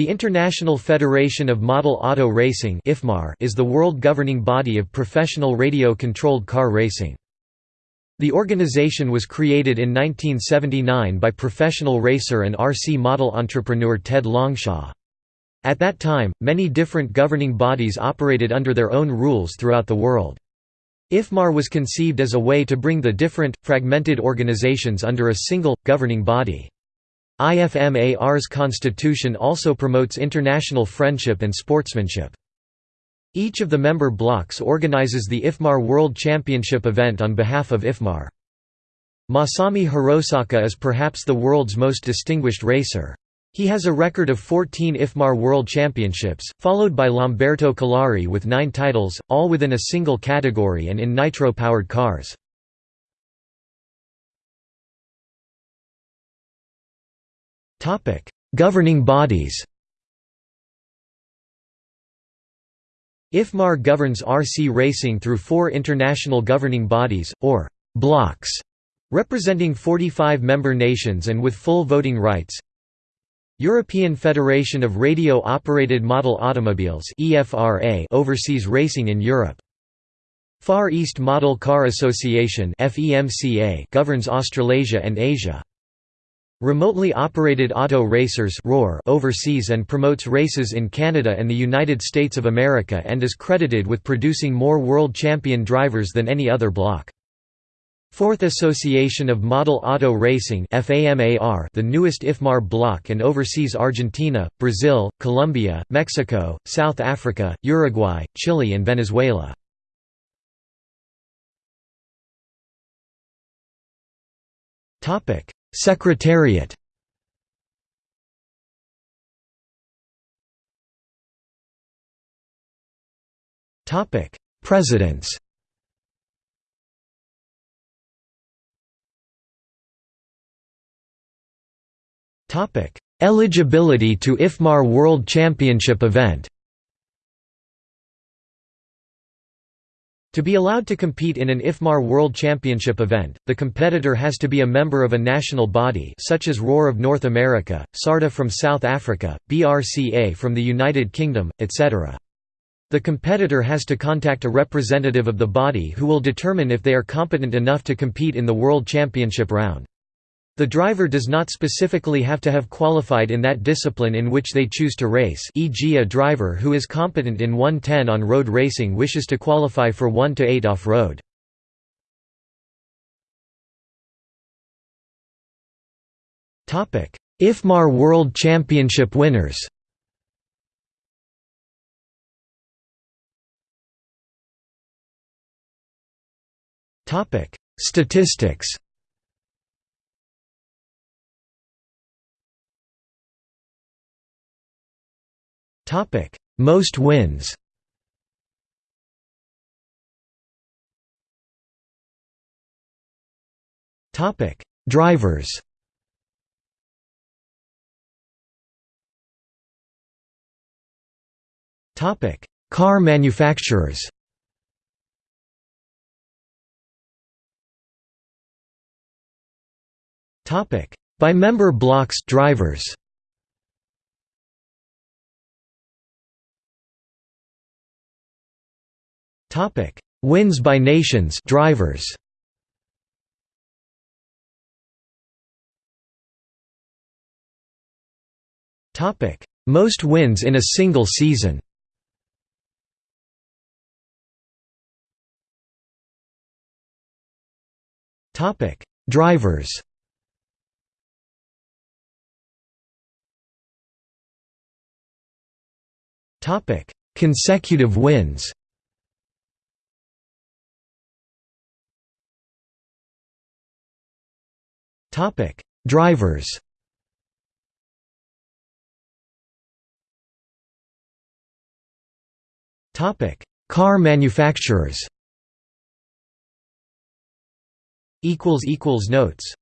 The International Federation of Model Auto Racing is the world governing body of professional radio-controlled car racing. The organization was created in 1979 by professional racer and RC model entrepreneur Ted Longshaw. At that time, many different governing bodies operated under their own rules throughout the world. IFMAR was conceived as a way to bring the different, fragmented organizations under a single, governing body. IFMAR's constitution also promotes international friendship and sportsmanship. Each of the member blocs organizes the IFMAR World Championship event on behalf of IFMAR. Masami Hirosaka is perhaps the world's most distinguished racer. He has a record of 14 IFMAR World Championships, followed by Lamberto Collari with nine titles, all within a single category and in nitro-powered cars. Topic: Governing bodies. IFMAR governs RC racing through four international governing bodies, or blocs, representing 45 member nations and with full voting rights. European Federation of Radio-Operated Model Automobiles oversees racing in Europe. Far East Model Car Association governs Australasia and Asia. Remotely Operated Auto Racers oversees and promotes races in Canada and the United States of America and is credited with producing more world champion drivers than any other bloc. Fourth Association of Model Auto Racing the newest IFMAR bloc and oversees Argentina, Brazil, Colombia, Mexico, South Africa, Uruguay, Chile and Venezuela. Topic Secretariat Topic: Presidents. Topic: Eligibility to IFMAR World Championship event. To be allowed to compete in an IFMAR World Championship event, the competitor has to be a member of a national body such as ROAR of North America, SARTA from South Africa, BRCA from the United Kingdom, etc. The competitor has to contact a representative of the body who will determine if they are competent enough to compete in the World Championship round. The driver does not specifically have to have qualified in that discipline in which they choose to race e.g. a driver who is competent in 110 on road racing wishes to qualify for 1 to 8 off-road. IFMAR World Championship winners Statistics Most wins Topic: Drivers. Topic: Car manufacturers. Topic: By member blocs drivers. Topic: Wins by nations drivers. Topic: Most wins in a single season. Topic: Drivers. Topic: Consecutive wins. Topic: Drivers. Topic: Car manufacturers. Equals equals notes.